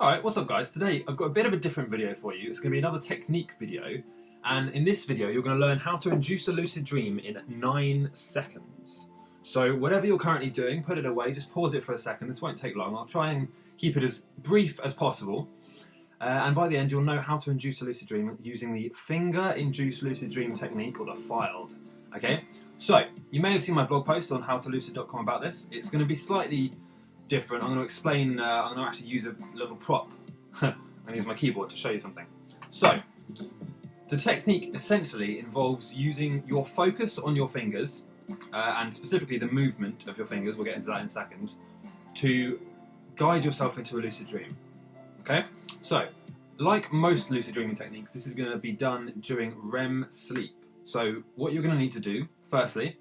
Alright, what's up guys? Today I've got a bit of a different video for you. It's going to be another technique video and in this video you're going to learn how to induce a lucid dream in 9 seconds. So whatever you're currently doing, put it away, just pause it for a second, this won't take long. I'll try and keep it as brief as possible uh, and by the end you'll know how to induce a lucid dream using the finger induced lucid dream technique or the FILD. Okay, so you may have seen my blog post on howtolucid.com about this. It's going to be slightly different. I'm going to explain, uh, I'm going to actually use a little prop and use my keyboard to show you something. So, the technique essentially involves using your focus on your fingers, uh, and specifically the movement of your fingers, we'll get into that in a second, to guide yourself into a lucid dream. Okay? So, like most lucid dreaming techniques, this is going to be done during REM sleep. So, what you're going to need to do, firstly,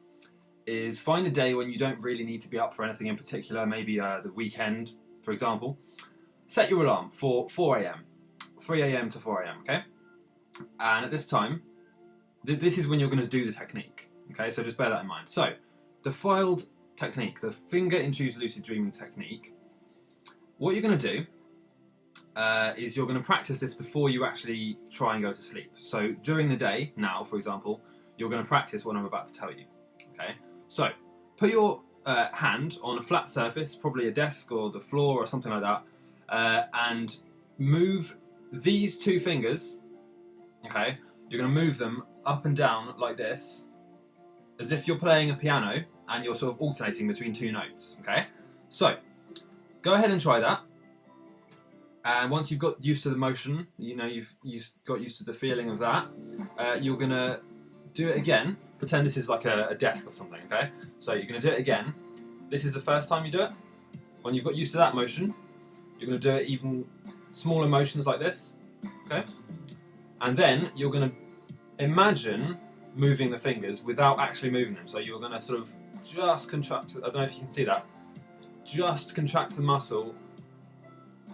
is find a day when you don't really need to be up for anything in particular, maybe uh, the weekend, for example. Set your alarm for 4 a.m., 3 a.m. to 4 a.m., okay? And at this time, th this is when you're going to do the technique, okay? So just bear that in mind. So, the FILD technique, the finger-induced lucid dreaming technique, what you're going to do uh, is you're going to practice this before you actually try and go to sleep. So during the day, now for example, you're going to practice what I'm about to tell you. Okay, so put your uh, hand on a flat surface, probably a desk or the floor or something like that, uh, and move these two fingers, okay, you're going to move them up and down like this, as if you're playing a piano and you're sort of alternating between two notes, okay? So, go ahead and try that. And once you've got used to the motion, you know, you've, you've got used to the feeling of that, uh, you're going to do it again pretend this is like a, a desk or something, okay? So you're going to do it again. This is the first time you do it. When you've got used to that motion, you're going to do it even smaller motions like this, okay? And then you're going to imagine moving the fingers without actually moving them. So you're going to sort of just contract, I don't know if you can see that, just contract the muscle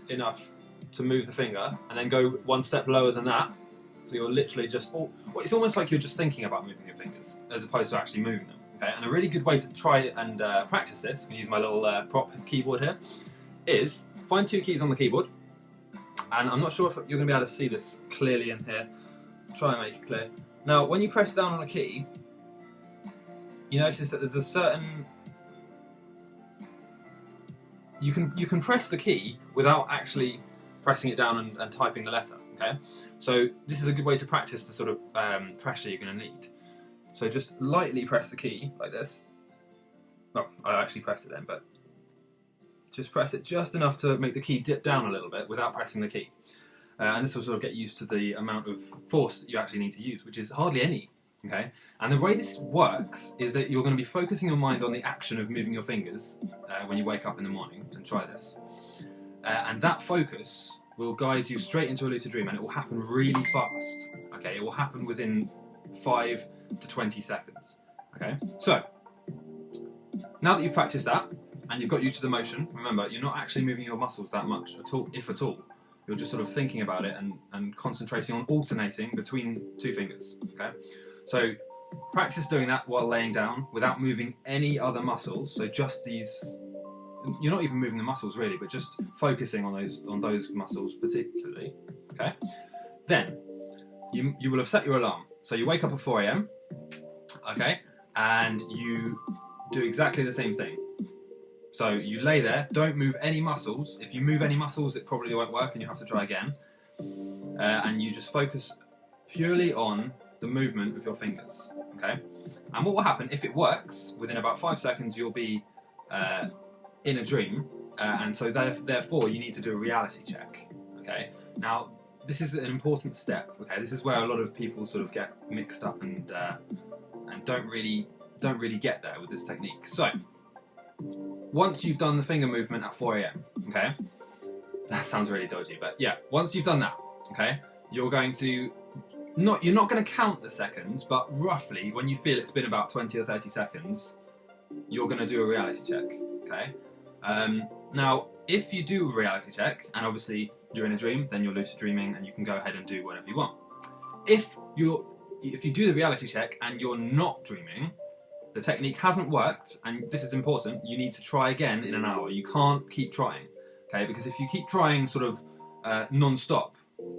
enough to move the finger and then go one step lower than that so you're literally just, well, it's almost like you're just thinking about moving your fingers as opposed to actually moving them. Okay, and a really good way to try and uh, practice this, I'm going to use my little uh, prop keyboard here, is find two keys on the keyboard. And I'm not sure if you're going to be able to see this clearly in here. Try and make it clear. Now, when you press down on a key, you notice that there's a certain you can you can press the key without actually pressing it down and, and typing the letter. Okay, so this is a good way to practice the sort of um, pressure you're going to need. So just lightly press the key like this. Well, I actually pressed it then, but just press it just enough to make the key dip down a little bit without pressing the key. Uh, and this will sort of get used to the amount of force that you actually need to use, which is hardly any. Okay, and the way this works is that you're going to be focusing your mind on the action of moving your fingers uh, when you wake up in the morning. And try this, uh, and that focus will guide you straight into a lucid dream and it will happen really fast. Okay, it will happen within 5 to 20 seconds. Okay, so now that you've practiced that and you've got used to the motion, remember you're not actually moving your muscles that much at all, if at all. You're just sort of thinking about it and, and concentrating on alternating between two fingers. Okay, so practice doing that while laying down without moving any other muscles. So just these you're not even moving the muscles really, but just focusing on those on those muscles particularly. Okay. Then you you will have set your alarm. So you wake up at 4 a.m. Okay, and you do exactly the same thing. So you lay there, don't move any muscles. If you move any muscles, it probably won't work and you have to try again. Uh, and you just focus purely on the movement of your fingers. Okay, and what will happen if it works? Within about five seconds, you'll be uh, in a dream, uh, and so therefore you need to do a reality check. Okay. Now this is an important step. Okay, this is where a lot of people sort of get mixed up and uh, and don't really don't really get there with this technique. So once you've done the finger movement at 4 a.m. Okay, that sounds really dodgy, but yeah, once you've done that, okay, you're going to not you're not going to count the seconds, but roughly when you feel it's been about 20 or 30 seconds, you're going to do a reality check. Okay, um, now, if you do a reality check, and obviously you're in a dream, then you're lucid dreaming and you can go ahead and do whatever you want. If you're if you do the reality check and you're not dreaming, the technique hasn't worked, and this is important, you need to try again in an hour. You can't keep trying, okay? Because if you keep trying sort of uh, non-stop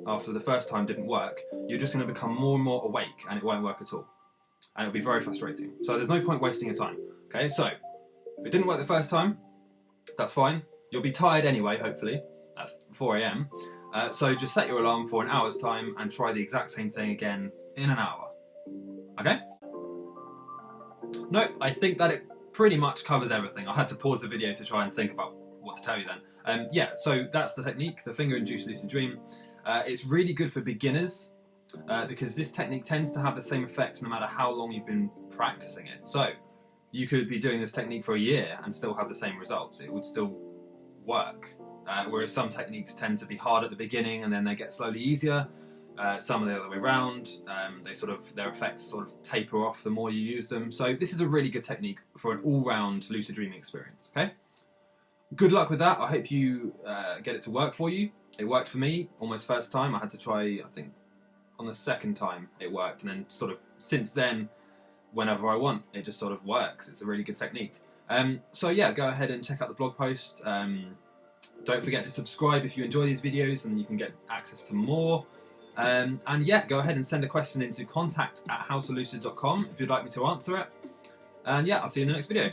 after the first time didn't work, you're just going to become more and more awake and it won't work at all. And it'll be very frustrating. So there's no point wasting your time. Okay, so if it didn't work the first time, that's fine. You'll be tired anyway, hopefully, at 4 a.m. Uh, so just set your alarm for an hour's time and try the exact same thing again in an hour. Okay? No, I think that it pretty much covers everything. I had to pause the video to try and think about what to tell you then. Um, yeah, so that's the technique, the finger-induced lucid dream. Uh, it's really good for beginners uh, because this technique tends to have the same effect no matter how long you've been practicing it. So you could be doing this technique for a year and still have the same results. It would still work. Uh, whereas some techniques tend to be hard at the beginning and then they get slowly easier. Uh, some are the other way around. Um, they sort of their effects sort of taper off the more you use them. So this is a really good technique for an all-round lucid dreaming experience. Okay. Good luck with that. I hope you uh, get it to work for you. It worked for me almost first time. I had to try, I think, on the second time it worked, and then sort of since then, whenever I want, it just sort of works. It's a really good technique. Um, so yeah, go ahead and check out the blog post. Um, don't forget to subscribe if you enjoy these videos, and you can get access to more. Um, and yeah, go ahead and send a question into contact at howtolucid.com if you'd like me to answer it. And yeah, I'll see you in the next video.